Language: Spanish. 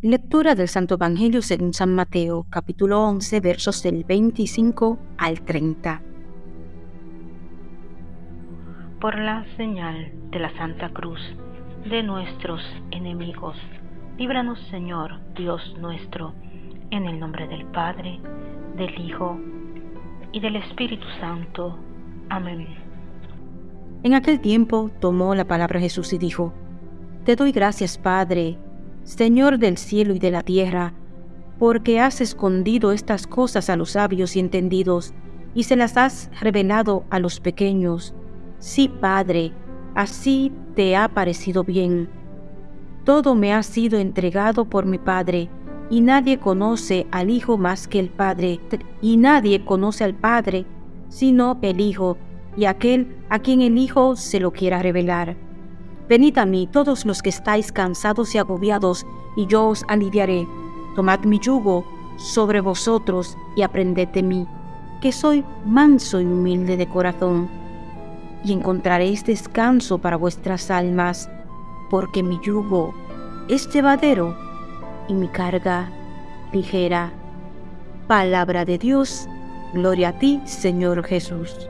Lectura del Santo Evangelio según San Mateo, capítulo 11, versos del 25 al 30. Por la señal de la Santa Cruz de nuestros enemigos, líbranos Señor, Dios nuestro, en el nombre del Padre, del Hijo y del Espíritu Santo. Amén. En aquel tiempo tomó la palabra Jesús y dijo, Te doy gracias, Padre, Señor del cielo y de la tierra, porque has escondido estas cosas a los sabios y entendidos, y se las has revelado a los pequeños. Sí, Padre, así te ha parecido bien. Todo me ha sido entregado por mi Padre, y nadie conoce al Hijo más que el Padre, y nadie conoce al Padre sino el Hijo, y aquel a quien el Hijo se lo quiera revelar. Venid a mí todos los que estáis cansados y agobiados, y yo os aliviaré. Tomad mi yugo sobre vosotros y aprended de mí, que soy manso y humilde de corazón, y encontraréis descanso para vuestras almas, porque mi yugo es llevadero y mi carga ligera. Palabra de Dios, gloria a ti, Señor Jesús.